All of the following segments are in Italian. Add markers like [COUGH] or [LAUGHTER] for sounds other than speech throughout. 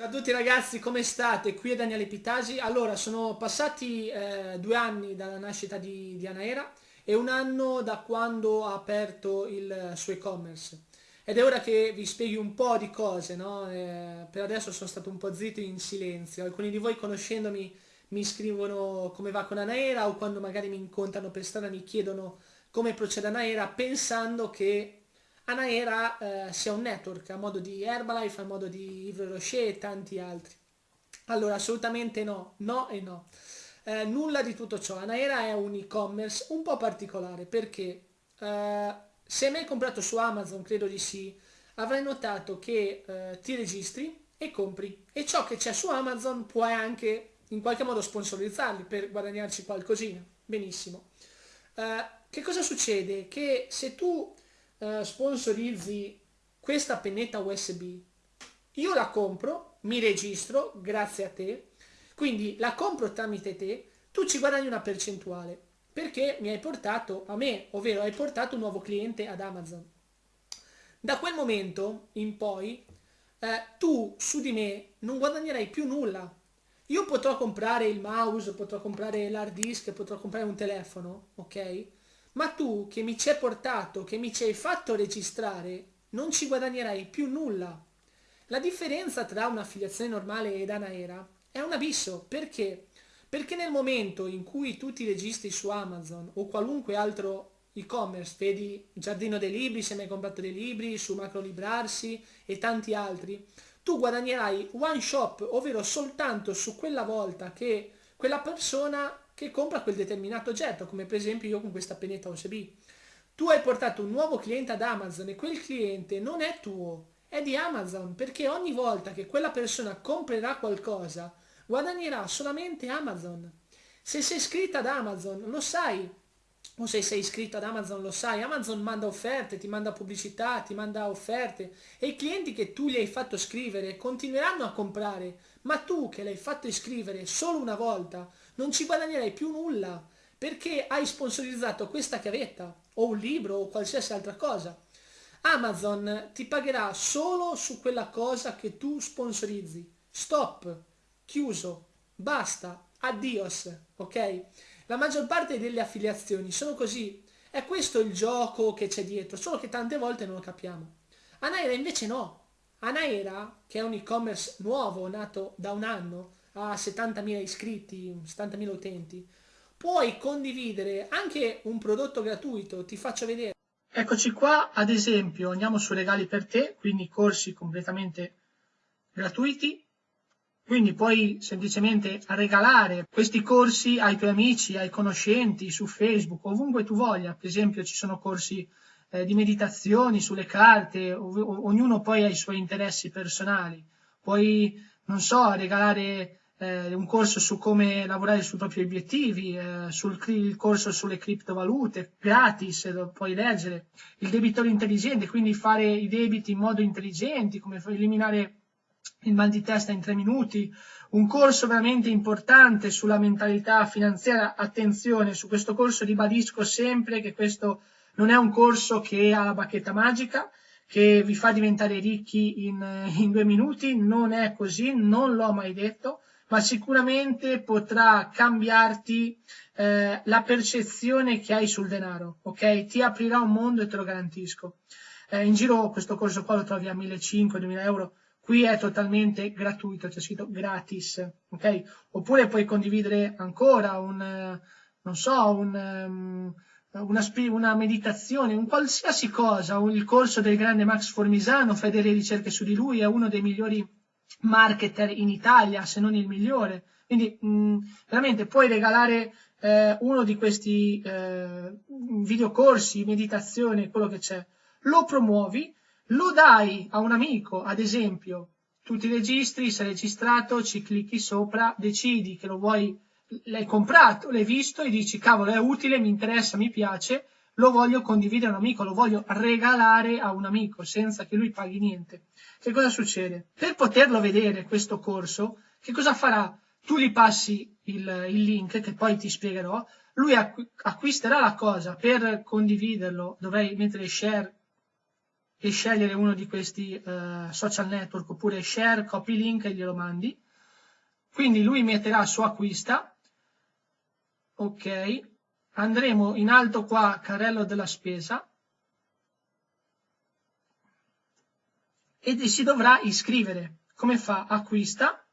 Ciao a tutti ragazzi, come state? Qui è Daniele Pitasi. Allora, sono passati eh, due anni dalla nascita di, di Anaera e un anno da quando ha aperto il suo e-commerce. Ed è ora che vi spieghi un po' di cose, no? Eh, per adesso sono stato un po' zitto in silenzio. Alcuni di voi conoscendomi mi scrivono come va con Anaera o quando magari mi incontrano per strada mi chiedono come procede Anaera pensando che Anaera eh, sia un network a modo di Herbalife, a modo di Yves Rocher e tanti altri. Allora, assolutamente no, no e no. Eh, nulla di tutto ciò. Anaera è un e-commerce un po' particolare perché eh, se hai mai comprato su Amazon, credo di sì, avrai notato che eh, ti registri e compri e ciò che c'è su Amazon puoi anche in qualche modo sponsorizzarli per guadagnarci qualcosina. Benissimo. Eh, che cosa succede? Che se tu eh, sponsorizzi questa pennetta USB, io la compro, mi registro grazie a te, quindi la compro tramite te, tu ci guadagni una percentuale perché mi hai portato a me, ovvero hai portato un nuovo cliente ad Amazon. Da quel momento in poi eh, tu su di me non guadagnerai più nulla. Io potrò comprare il mouse, potrò comprare l'hard disk, potrò comprare un telefono, ok? Ma tu che mi ci hai portato, che mi ci hai fatto registrare, non ci guadagnerai più nulla. La differenza tra un'affiliazione normale ed Anaera è un abisso. Perché? Perché nel momento in cui tu ti registri su Amazon o qualunque altro e-commerce, vedi Giardino dei Libri se mi hai comprato dei libri, su Macro Librarsi e tanti altri, tu guadagnerai one shop, ovvero soltanto su quella volta che quella persona che compra quel determinato oggetto, come per esempio io con questa pennetta USB. Tu hai portato un nuovo cliente ad Amazon e quel cliente non è tuo, è di Amazon, perché ogni volta che quella persona comprerà qualcosa, guadagnerà solamente Amazon. Se sei iscritta ad Amazon, lo sai, o se sei iscritto ad Amazon lo sai, Amazon manda offerte, ti manda pubblicità, ti manda offerte e i clienti che tu gli hai fatto scrivere continueranno a comprare, ma tu che l'hai fatto iscrivere solo una volta non ci guadagnerai più nulla perché hai sponsorizzato questa chiavetta o un libro o qualsiasi altra cosa. Amazon ti pagherà solo su quella cosa che tu sponsorizzi. Stop, chiuso, basta, addios, ok? La maggior parte delle affiliazioni sono così. È questo il gioco che c'è dietro, solo che tante volte non lo capiamo. Anaera invece no. Anaera, che è un e-commerce nuovo, nato da un anno, a 70.000 iscritti, 70.000 utenti, puoi condividere anche un prodotto gratuito, ti faccio vedere. Eccoci qua, ad esempio, andiamo su regali per te, quindi corsi completamente gratuiti, quindi puoi semplicemente regalare questi corsi ai tuoi amici, ai conoscenti, su Facebook, ovunque tu voglia. Per esempio ci sono corsi eh, di meditazioni sulle carte, ognuno poi ha i suoi interessi personali. Puoi, non so, regalare eh, un corso su come lavorare sui propri obiettivi, eh, sul il corso sulle criptovalute, gratis, lo puoi leggere, il debitore intelligente, quindi fare i debiti in modo intelligente, come eliminare il mal di testa in tre minuti, un corso veramente importante sulla mentalità finanziaria, attenzione, su questo corso ribadisco sempre che questo non è un corso che ha la bacchetta magica, che vi fa diventare ricchi in, in due minuti, non è così, non l'ho mai detto, ma sicuramente potrà cambiarti eh, la percezione che hai sul denaro, ok? Ti aprirà un mondo e te lo garantisco. Eh, in giro questo corso qua lo trovi a 1.500-2.000 euro, qui è totalmente gratuito, c'è scritto gratis, ok? Oppure puoi condividere ancora un, non so, un... Um, una, una, meditazione, un qualsiasi cosa, il corso del grande Max Formisano, fai delle ricerche su di lui, è uno dei migliori marketer in Italia, se non il migliore. Quindi mh, veramente puoi regalare eh, uno di questi eh, videocorsi, meditazione, quello che c'è, lo promuovi, lo dai a un amico, ad esempio, tu ti registri, sei registrato, ci clicchi sopra, decidi che lo vuoi, l'hai comprato, l'hai visto e dici cavolo è utile, mi interessa, mi piace, lo voglio condividere a un amico, lo voglio regalare a un amico senza che lui paghi niente. Che cosa succede? Per poterlo vedere questo corso, che cosa farà? Tu gli passi il, il link che poi ti spiegherò, lui acquisterà la cosa per condividerlo, dovrei mettere share e scegliere uno di questi eh, social network oppure share, copy link e glielo mandi. Quindi lui metterà su acquista. Ok. Andremo in alto qua, carrello della spesa. E si dovrà iscrivere. Come fa? Acquista.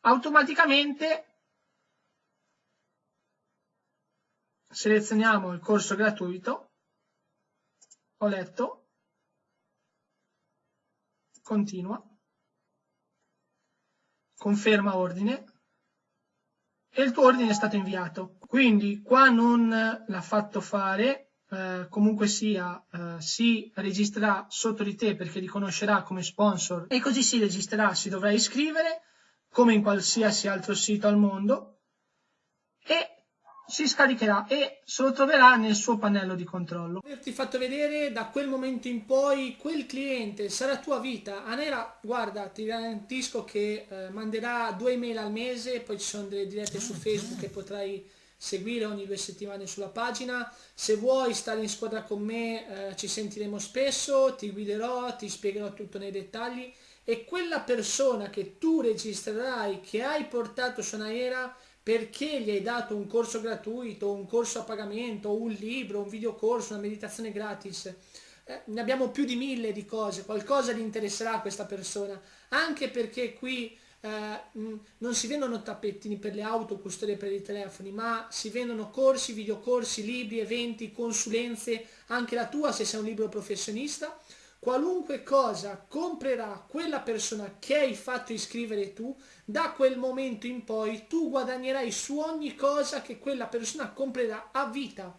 Automaticamente selezioniamo il corso gratuito, ho letto, continua, conferma ordine e il tuo ordine è stato inviato. Quindi qua non l'ha fatto fare, eh, comunque sia, eh, si registrerà sotto di te perché riconoscerà come sponsor e così si registrerà, si dovrà iscrivere come in qualsiasi altro sito al mondo e si scaricherà e se lo troverà nel suo pannello di controllo. Averti fatto vedere da quel momento in poi quel cliente sarà tua vita. Anera, guarda, ti garantisco che eh, manderà due email al mese, poi ci sono delle dirette su Facebook che potrai seguire ogni due settimane sulla pagina. Se vuoi stare in squadra con me eh, ci sentiremo spesso, ti guiderò, ti spiegherò tutto nei dettagli e quella persona che tu registrerai, che hai portato su Anaera, perché gli hai dato un corso gratuito, un corso a pagamento, un libro, un videocorso, una meditazione gratis. Eh, ne abbiamo più di mille di cose, qualcosa gli interesserà a questa persona, anche perché qui eh, non si vendono tappettini per le auto, custodie per i telefoni, ma si vendono corsi, videocorsi, libri, eventi, consulenze, anche la tua se sei un libro professionista, qualunque cosa comprerà quella persona che hai fatto iscrivere tu, da quel momento in poi tu guadagnerai su ogni cosa che quella persona comprerà a vita.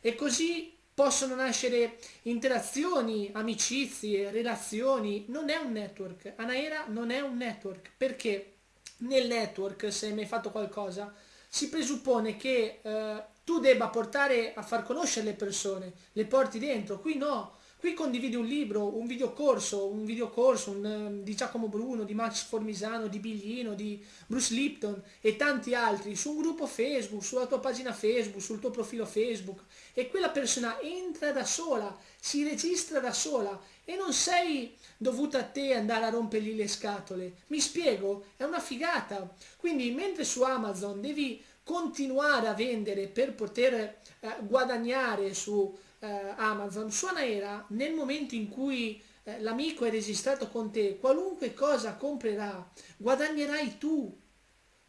E così possono nascere interazioni, amicizie, relazioni. Non è un network. Anaera non è un network. Perché nel network, se hai mai fatto qualcosa, si presuppone che eh, tu debba portare a far conoscere le persone, le porti dentro. Qui no, Qui condividi un libro, un videocorso, un videocorso un, ehm, di Giacomo Bruno, di Max Formisano, di Biglino, di Bruce Lipton e tanti altri su un gruppo Facebook, sulla tua pagina Facebook, sul tuo profilo Facebook e quella persona entra da sola, si registra da sola e non sei dovuta a te andare a rompergli le scatole. Mi spiego? È una figata. Quindi mentre su Amazon devi continuare a vendere per poter eh, guadagnare su eh, Amazon, su Anaera nel momento in cui eh, l'amico è registrato con te, qualunque cosa comprerà, guadagnerai tu.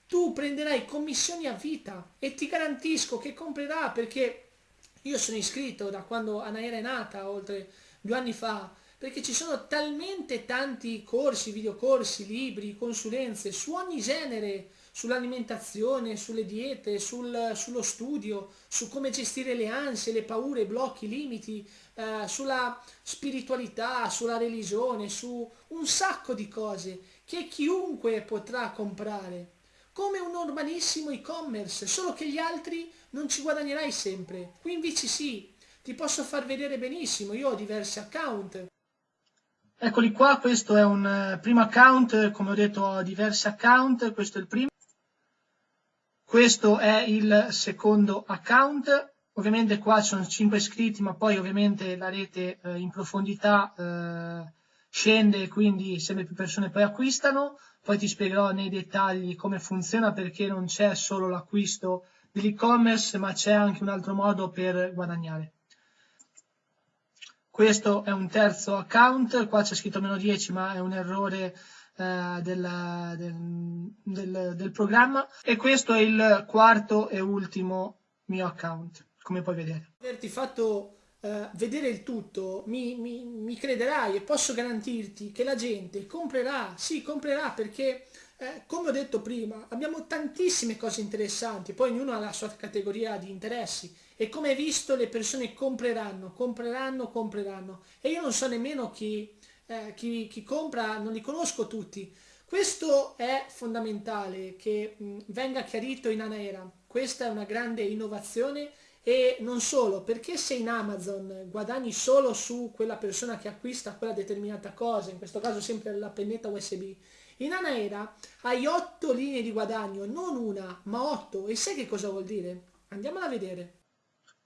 Tu prenderai commissioni a vita e ti garantisco che comprerà perché io sono iscritto da quando Anaera è nata, oltre due anni fa, perché ci sono talmente tanti corsi, videocorsi, libri, consulenze su ogni genere, sull'alimentazione, sulle diete, sul, sullo studio, su come gestire le ansie, le paure, i blocchi, i limiti, eh, sulla spiritualità, sulla religione, su un sacco di cose che chiunque potrà comprare, come un normalissimo e-commerce, solo che gli altri non ci guadagnerai sempre. Qui invece sì, ti posso far vedere benissimo, io ho diversi account, Eccoli qua, questo è un uh, primo account, come ho detto ho diversi account, questo è il primo. Questo è il secondo account, ovviamente qua ci sono 5 iscritti, ma poi ovviamente la rete eh, in profondità eh, scende, quindi sempre più persone poi acquistano. Poi ti spiegherò nei dettagli come funziona perché non c'è solo l'acquisto dell'e-commerce, ma c'è anche un altro modo per guadagnare. Questo è un terzo account, qua c'è scritto meno 10, ma è un errore eh, del, del, del, del, programma. E questo è il quarto e ultimo mio account come puoi vedere. Averti fatto eh, vedere il tutto mi, mi, mi, crederai e posso garantirti che la gente comprerà sì comprerà perché eh, come ho detto prima abbiamo tantissime cose interessanti poi ognuno ha la sua categoria di interessi e come hai visto le persone compreranno compreranno compreranno. E io non so nemmeno chi eh, chi, chi, compra non li conosco tutti. Questo è fondamentale che mh, venga chiarito in Anaera. Questa è una grande innovazione e non solo, perché se in Amazon guadagni solo su quella persona che acquista quella determinata cosa, in questo caso sempre la pennetta USB, in Anaera hai otto linee di guadagno, non una, ma otto. E sai che cosa vuol dire? Andiamola a vedere.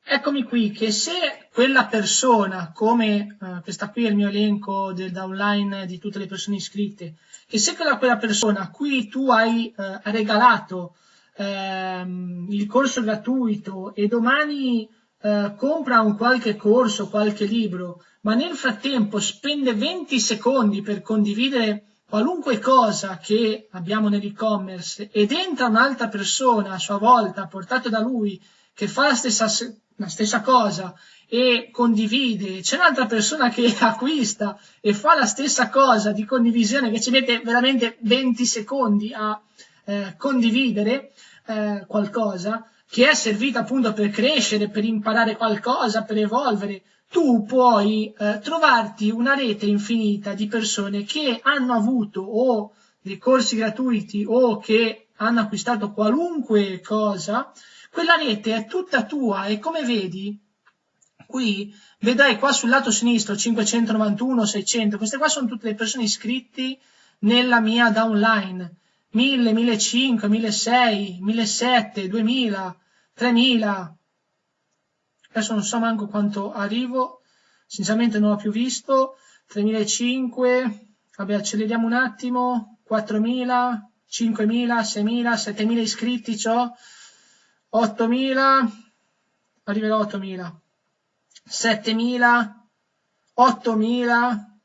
Eccomi qui che se quella persona, come uh, questa qui è il mio elenco del downline di tutte le persone iscritte, che se quella, quella persona a cui tu hai uh, regalato uh, il corso gratuito e domani uh, compra un qualche corso, qualche libro, ma nel frattempo spende 20 secondi per condividere qualunque cosa che abbiamo nell'e-commerce ed entra un'altra persona a sua volta, portato da lui, che fa la stessa, la stessa cosa e condivide, c'è un'altra persona che [LAUGHS] acquista e fa la stessa cosa di condivisione che ci mette veramente 20 secondi a eh, condividere eh, qualcosa, che è servita appunto per crescere, per imparare qualcosa, per evolvere, tu puoi eh, trovarti una rete infinita di persone che hanno avuto o dei corsi gratuiti o che hanno acquistato qualunque cosa, quella rete è tutta tua e come vedi qui vedrai qua sul lato sinistro 591, 600, queste qua sono tutte le persone iscritte nella mia downline, 1000, 1500, 1600, 1700, 2000, 3000, adesso non so manco quanto arrivo, sinceramente non l'ho più visto, 3500, vabbè acceleriamo un attimo, 4000, 5000, 6000, 7000 iscritti ho, 8000, arriverò a 8000, 7000, 8000,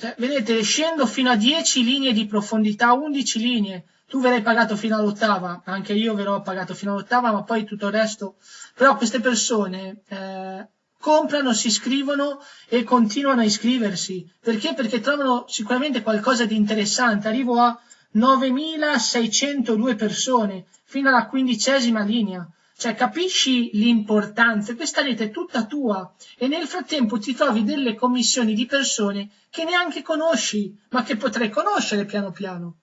cioè, vedete, scendo fino a 10 linee di profondità, 11 linee, tu verrai pagato fino all'ottava, anche io verrò pagato fino all'ottava, ma poi tutto il resto. Però queste persone eh, comprano, si iscrivono e continuano a iscriversi. Perché? Perché trovano sicuramente qualcosa di interessante. Arrivo a 9.602 persone, fino alla quindicesima linea. Cioè, capisci l'importanza? Questa rete è tutta tua e nel frattempo ti trovi delle commissioni di persone che neanche conosci, ma che potrai conoscere piano piano.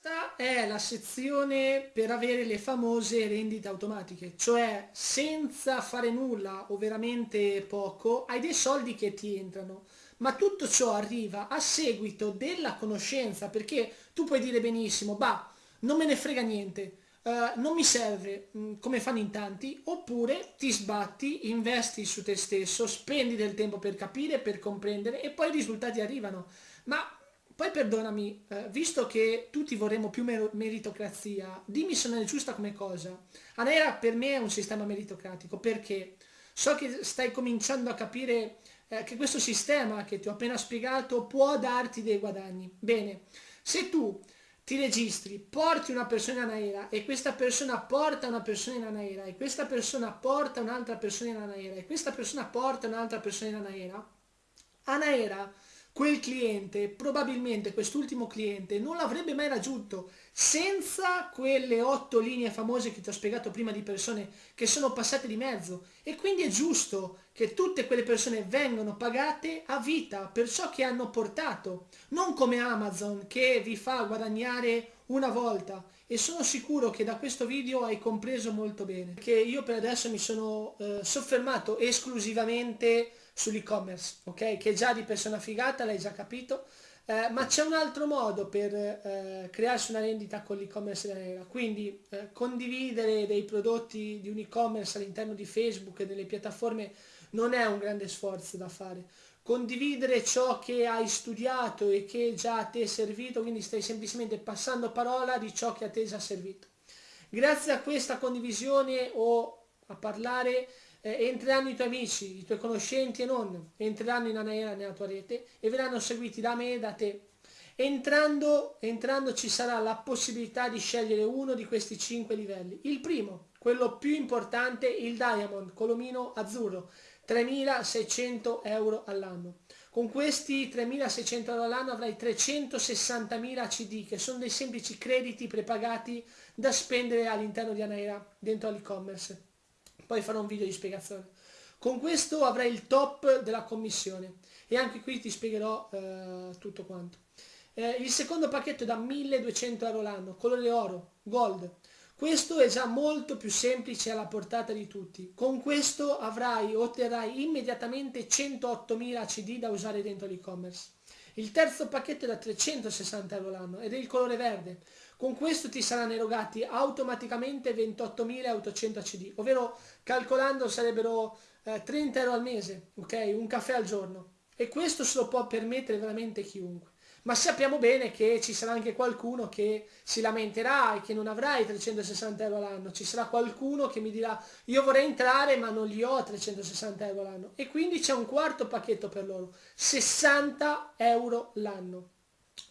Questa è la sezione per avere le famose rendite automatiche, cioè senza fare nulla o veramente poco hai dei soldi che ti entrano, ma tutto ciò arriva a seguito della conoscenza, perché tu puoi dire benissimo, bah, non me ne frega niente, uh, non mi serve, mh, mm, come fanno in tanti, oppure ti sbatti, investi su te stesso, spendi del tempo per capire, per comprendere e poi i risultati arrivano. Ma poi perdonami, eh, visto che tutti vorremmo più meritocrazia, dimmi se non è giusta come cosa. Anera per me è un sistema meritocratico perché so che stai cominciando a capire eh, che questo sistema che ti ho appena spiegato può darti dei guadagni. Bene, se tu ti registri, porti una persona in Anaera e questa persona porta una persona in Anaera e questa persona porta un'altra persona in Anaera e questa persona porta un'altra persona in Anaera, Anaera quel cliente, probabilmente quest'ultimo cliente, non l'avrebbe mai raggiunto senza quelle otto linee famose che ti ho spiegato prima di persone che sono passate di mezzo. E quindi è giusto che tutte quelle persone vengano pagate a vita per ciò che hanno portato, non come Amazon che vi fa guadagnare una volta. E sono sicuro che da questo video hai compreso molto bene, che io per adesso mi sono eh, soffermato esclusivamente sull'e-commerce, ok? Che già di persona figata, l'hai già capito, eh, ma c'è un altro modo per eh, crearsi una rendita con l'e-commerce nera, quindi eh, condividere dei prodotti di un e-commerce all'interno di Facebook e delle piattaforme non è un grande sforzo da fare. Condividere ciò che hai studiato e che già a te è servito, quindi stai semplicemente passando parola di ciò che a te è già servito. Grazie a questa condivisione o a parlare eh, entreranno i tuoi amici, i tuoi conoscenti e non, entreranno in Anaera nella tua rete e verranno seguiti da me e da te. Entrando, entrando ci sarà la possibilità di scegliere uno di questi cinque livelli. Il primo, quello più importante, il Diamond, colomino azzurro, 3.600 euro all'anno. Con questi 3.600 euro all'anno avrai 360.000 CD, che sono dei semplici crediti prepagati da spendere all'interno di Anaera, dentro all'e-commerce poi farò un video di spiegazione. Con questo avrai il top della commissione e anche qui ti spiegherò eh, tutto quanto. Eh, il secondo pacchetto è da 1200 euro l'anno, colore oro, gold. Questo è già molto più semplice alla portata di tutti. Con questo avrai, otterrai immediatamente 108.000 CD da usare dentro l'e-commerce. Il terzo pacchetto è da 360 euro l'anno ed è il colore verde. Con questo ti saranno erogati automaticamente 28.800 CD, ovvero calcolando sarebbero eh, 30 euro al mese, ok? Un caffè al giorno. E questo se lo può permettere veramente chiunque ma sappiamo bene che ci sarà anche qualcuno che si lamenterà e che non avrà i 360 euro l'anno, ci sarà qualcuno che mi dirà io vorrei entrare ma non li ho 360 euro l'anno e quindi c'è un quarto pacchetto per loro, 60 euro l'anno,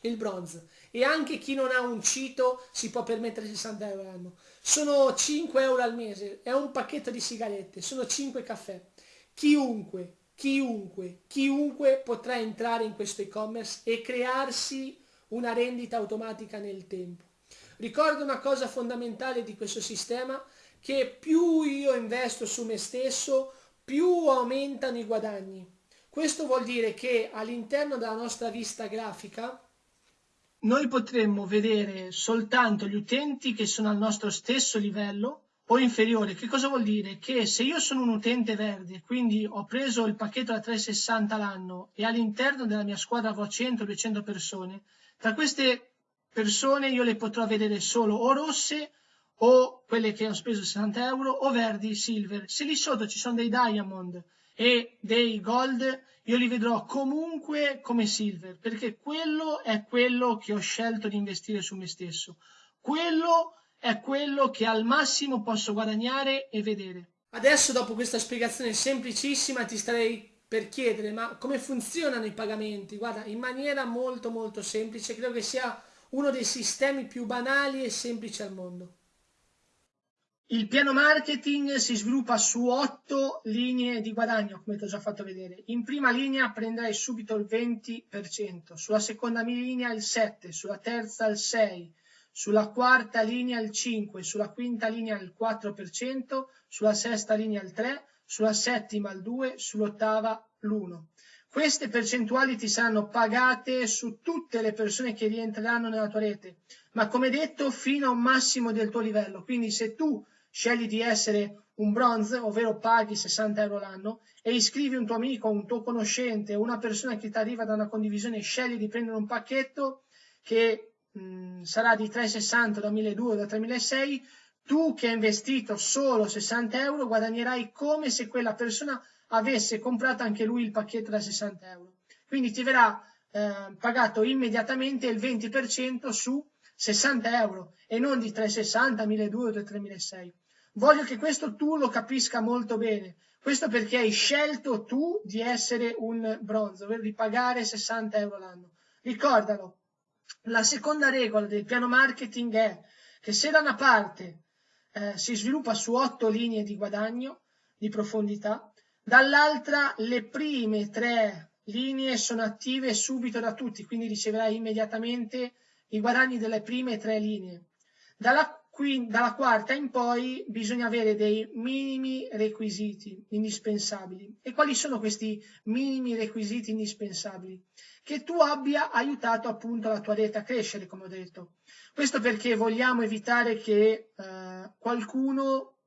il bronze. E anche chi non ha un cito si può permettere 60 euro l'anno, sono 5 euro al mese, è un pacchetto di sigarette, sono 5 caffè, chiunque chiunque, chiunque potrà entrare in questo e-commerce e crearsi una rendita automatica nel tempo. Ricordo una cosa fondamentale di questo sistema, che più io investo su me stesso, più aumentano i guadagni. Questo vuol dire che all'interno della nostra vista grafica noi potremmo vedere soltanto gli utenti che sono al nostro stesso livello o inferiore. Che cosa vuol dire? Che se io sono un utente verde, quindi ho preso il pacchetto da 360 l'anno e all'interno della mia squadra avrò 100-200 persone, tra queste persone io le potrò vedere solo o rosse o quelle che ho speso 60 euro o verdi, silver. Se lì sotto ci sono dei diamond e dei gold, io li vedrò comunque come silver, perché quello è quello che ho scelto di investire su me stesso. Quello è quello che al massimo posso guadagnare e vedere. Adesso dopo questa spiegazione semplicissima ti starei per chiedere ma come funzionano i pagamenti? Guarda, in maniera molto molto semplice, credo che sia uno dei sistemi più banali e semplici al mondo. Il piano marketing si sviluppa su otto linee di guadagno, come ti ho già fatto vedere. In prima linea prenderai subito il 20%, sulla seconda linea il 7%, sulla terza il 6%, sulla quarta linea il 5, sulla quinta linea il 4%, sulla sesta linea il 3, sulla settima il 2, sull'ottava l'1. Queste percentuali ti saranno pagate su tutte le persone che rientreranno nella tua rete, ma come detto fino a un massimo del tuo livello. Quindi se tu scegli di essere un bronze, ovvero paghi 60 euro l'anno, e iscrivi un tuo amico, un tuo conoscente, una persona che ti arriva da una condivisione, scegli di prendere un pacchetto che Mm, sarà di 3,60 da 1.200 da 3.600, tu che hai investito solo 60 euro guadagnerai come se quella persona avesse comprato anche lui il pacchetto da 60 euro. Quindi ti verrà eh, pagato immediatamente il 20% su 60 euro e non di 3,60, 1.200 o 3.600. Voglio che questo tu lo capisca molto bene. Questo perché hai scelto tu di essere un bronzo, ovvero di pagare 60 euro l'anno. Ricordalo, la seconda regola del piano marketing è che se da una parte eh, si sviluppa su otto linee di guadagno di profondità, dall'altra le prime tre linee sono attive subito da tutti, quindi riceverai immediatamente i guadagni delle prime tre linee. Dalla, dalla quarta in poi bisogna avere dei minimi requisiti indispensabili. E quali sono questi minimi requisiti indispensabili? che tu abbia aiutato appunto la tua rete a crescere, come ho detto. Questo perché vogliamo evitare che eh, qualcuno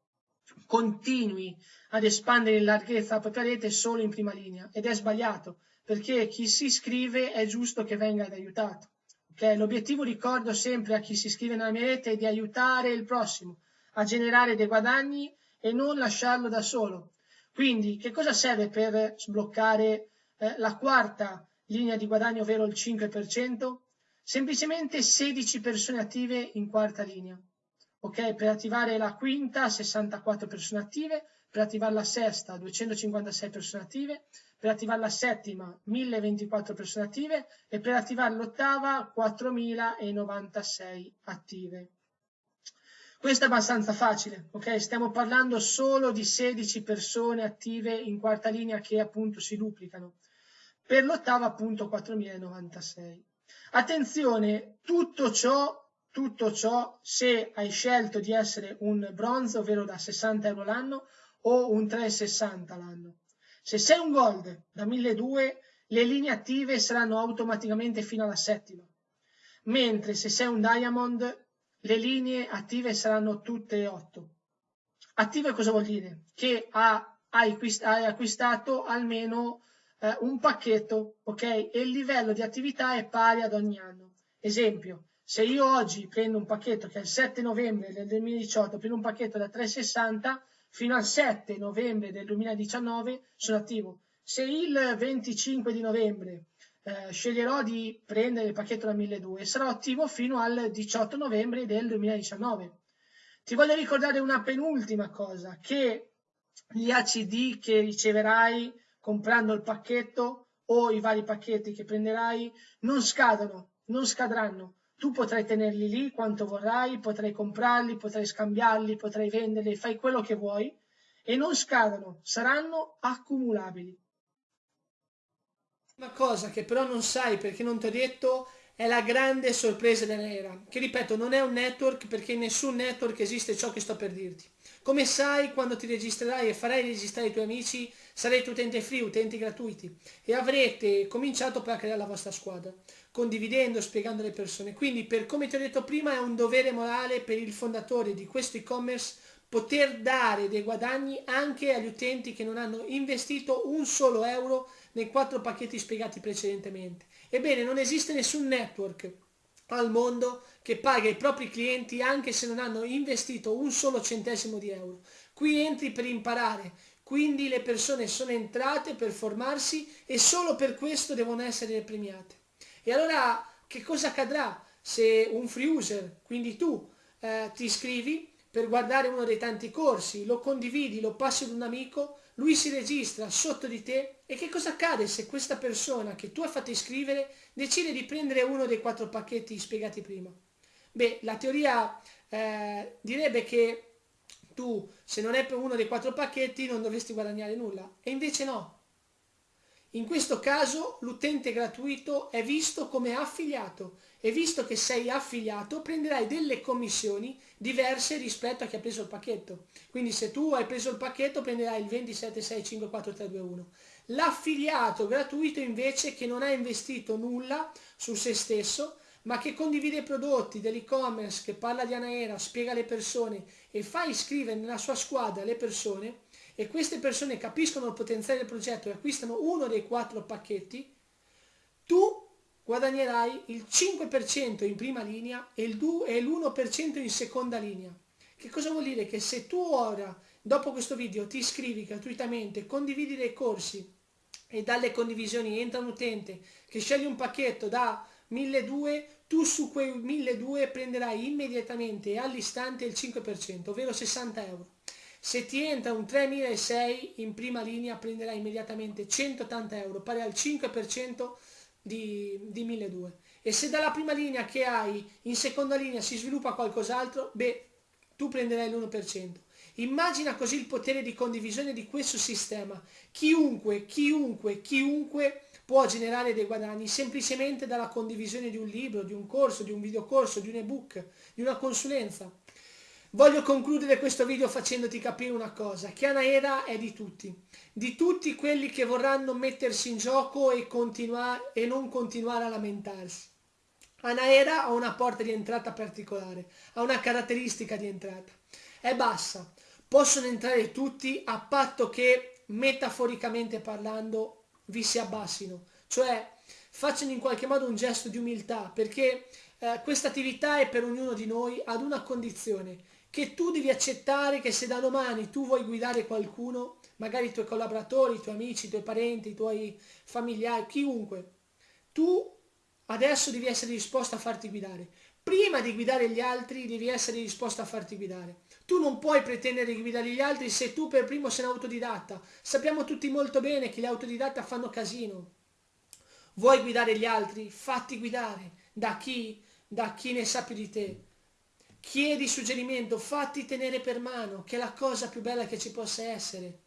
continui ad espandere in larghezza la propria rete solo in prima linea ed è sbagliato perché chi si iscrive è giusto che venga aiutato. Okay? L'obiettivo, ricordo sempre a chi si iscrive nella mia rete, è di aiutare il prossimo a generare dei guadagni e non lasciarlo da solo. Quindi, che cosa serve per sbloccare eh, la quarta linea di guadagno ovvero il 5%, semplicemente 16 persone attive in quarta linea. Ok, per attivare la quinta 64 persone attive, per attivare la sesta 256 persone attive, per attivare la settima 1024 persone attive e per attivare l'ottava 4096 attive. Questo è abbastanza facile, ok? Stiamo parlando solo di 16 persone attive in quarta linea che appunto si duplicano per l'ottava appunto 4096. Attenzione, tutto ciò, tutto ciò se hai scelto di essere un bronzo, ovvero da 60 euro l'anno, o un 360 l'anno. Se sei un gold da 1200, le linee attive saranno automaticamente fino alla settima, mentre se sei un diamond, le linee attive saranno tutte 8. Attive cosa vuol dire? Che hai acquistato almeno eh, un pacchetto, ok? E il livello di attività è pari ad ogni anno. Esempio, se io oggi prendo un pacchetto che è il 7 novembre del 2018, prendo un pacchetto da 360, fino al 7 novembre del 2019 sono attivo. Se il 25 di novembre eh, sceglierò di prendere il pacchetto da 1200, sarò attivo fino al 18 novembre del 2019. Ti voglio ricordare una penultima cosa, che gli ACD che riceverai comprando il pacchetto o i vari pacchetti che prenderai non scadono, non scadranno. Tu potrai tenerli lì quanto vorrai, potrai comprarli, potrai scambiarli, potrai venderli, fai quello che vuoi e non scadono, saranno accumulabili. Una cosa che però non sai perché non ti ho detto è la grande sorpresa dell'era, che ripeto non è un network perché in nessun network esiste ciò che sto per dirti. Come sai, quando ti registrerai e farai registrare i tuoi amici, sarete utenti free, utenti gratuiti e avrete cominciato poi a creare la vostra squadra, condividendo, spiegando alle persone. Quindi, per come ti ho detto prima, è un dovere morale per il fondatore di questo e-commerce poter dare dei guadagni anche agli utenti che non hanno investito un solo euro nei quattro pacchetti spiegati precedentemente. Ebbene, non esiste nessun network al mondo che paga i propri clienti anche se non hanno investito un solo centesimo di euro. Qui entri per imparare, quindi le persone sono entrate per formarsi e solo per questo devono essere premiate. E allora che cosa accadrà se un free user, quindi tu, eh, ti iscrivi per guardare uno dei tanti corsi, lo condividi, lo passi ad un amico, lui si registra sotto di te e che cosa accade se questa persona che tu hai fatto iscrivere decide di prendere uno dei quattro pacchetti spiegati prima? Beh, la teoria eh, direbbe che tu, se non è per uno dei quattro pacchetti, non dovresti guadagnare nulla. E invece no. In questo caso l'utente gratuito è visto come affiliato e visto che sei affiliato prenderai delle commissioni diverse rispetto a chi ha preso il pacchetto. Quindi se tu hai preso il pacchetto prenderai il 2765431. L'affiliato gratuito invece che non ha investito nulla su se stesso ma che condivide i prodotti dell'e-commerce, che parla di Anaera, spiega alle persone e fa iscrivere nella sua squadra le persone e queste persone capiscono il potenziale del progetto e acquistano uno dei quattro pacchetti, tu guadagnerai il 5% in prima linea e l'1% in seconda linea. Che cosa vuol dire? Che se tu ora, dopo questo video, ti iscrivi gratuitamente, condividi dei corsi e dalle condivisioni entra un utente che sceglie un pacchetto da 1200, tu su quei 1200 prenderai immediatamente e all'istante il 5%, ovvero 60 euro. Se ti entra un 3006 in prima linea prenderai immediatamente 180 euro, pari al 5% di, di 1200. E se dalla prima linea che hai in seconda linea si sviluppa qualcos'altro, beh, tu prenderai l'1%. Immagina così il potere di condivisione di questo sistema. Chiunque, chiunque, chiunque può generare dei guadagni semplicemente dalla condivisione di un libro, di un corso, di un videocorso, di un ebook, di una consulenza. Voglio concludere questo video facendoti capire una cosa, che Anaera è di tutti, di tutti quelli che vorranno mettersi in gioco e, e non continuare a lamentarsi. Anaera ha una porta di entrata particolare, ha una caratteristica di entrata, è bassa, possono entrare tutti a patto che, metaforicamente parlando, vi si abbassino, cioè facciano in qualche modo un gesto di umiltà, perché eh, questa attività è per ognuno di noi ad una condizione, che tu devi accettare che se da domani tu vuoi guidare qualcuno, magari i tuoi collaboratori, i tuoi amici, i tuoi parenti, i tuoi familiari, chiunque, tu adesso devi essere disposto a farti guidare. Prima di guidare gli altri devi essere disposto a farti guidare. Tu non puoi pretendere di guidare gli altri se tu per primo sei un autodidatta. Sappiamo tutti molto bene che gli autodidatta fanno casino. Vuoi guidare gli altri? Fatti guidare. Da chi? Da chi ne sa più di te. Chiedi suggerimento, fatti tenere per mano, che è la cosa più bella che ci possa essere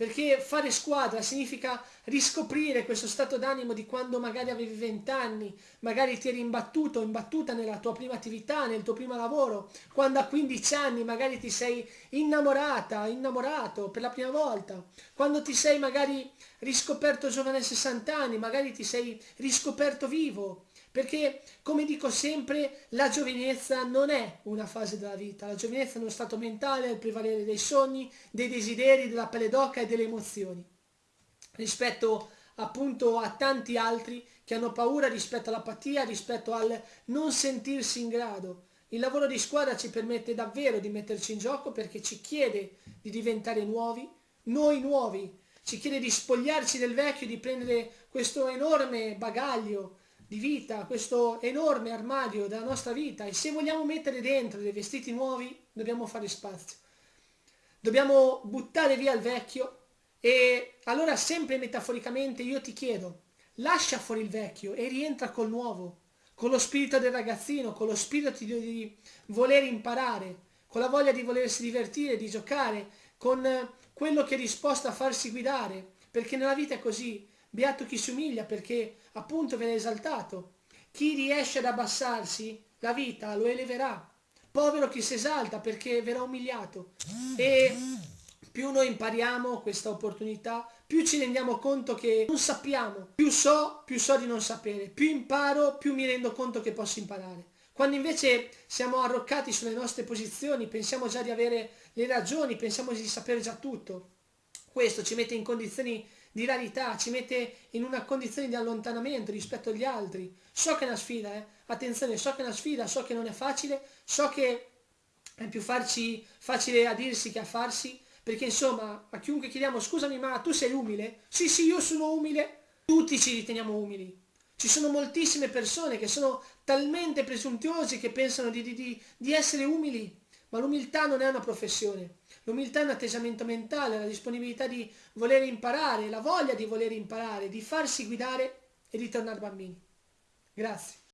perché fare squadra significa riscoprire questo stato d'animo di quando magari avevi 20 anni, magari ti eri imbattuto imbattuta nella tua prima attività, nel tuo primo lavoro, quando a 15 anni magari ti sei innamorata, innamorato per la prima volta, quando ti sei magari riscoperto giovane a 60 anni, magari ti sei riscoperto vivo, perché, come dico sempre, la giovinezza non è una fase della vita, la giovinezza è uno stato mentale, è il prevalere dei sogni, dei desideri, della pelle d'oca e delle emozioni. Rispetto appunto a tanti altri che hanno paura rispetto all'apatia, rispetto al non sentirsi in grado. Il lavoro di squadra ci permette davvero di metterci in gioco perché ci chiede di diventare nuovi, noi nuovi, ci chiede di spogliarci del vecchio, di prendere questo enorme bagaglio di vita, questo enorme armadio della nostra vita e se vogliamo mettere dentro dei vestiti nuovi dobbiamo fare spazio. Dobbiamo buttare via il vecchio e allora sempre metaforicamente io ti chiedo, lascia fuori il vecchio e rientra col nuovo, con lo spirito del ragazzino, con lo spirito di, di voler imparare, con la voglia di volersi divertire, di giocare, con quello che è disposto a farsi guidare, perché nella vita è così, beato chi si umilia perché appunto viene esaltato, chi riesce ad abbassarsi, la vita lo eleverà, povero chi si esalta perché verrà umiliato. E più noi impariamo questa opportunità, più ci rendiamo conto che non sappiamo, più so, più so di non sapere, più imparo, più mi rendo conto che posso imparare. Quando invece siamo arroccati sulle nostre posizioni, pensiamo già di avere le ragioni, pensiamo di sapere già tutto, questo ci mette in condizioni di rarità, ci mette in una condizione di allontanamento rispetto agli altri. So che è una sfida, eh? attenzione, so che è una sfida, so che non è facile, so che è più farci, facile a dirsi che a farsi, perché insomma a chiunque chiediamo scusami ma tu sei umile? Sì sì io sono umile, tutti ci riteniamo umili. Ci sono moltissime persone che sono talmente presuntuosi che pensano di, di, di essere umili, ma l'umiltà non è una professione. L'umiltà è un atteggiamento mentale, la disponibilità di voler imparare, la voglia di voler imparare, di farsi guidare e di tornare bambini. Grazie.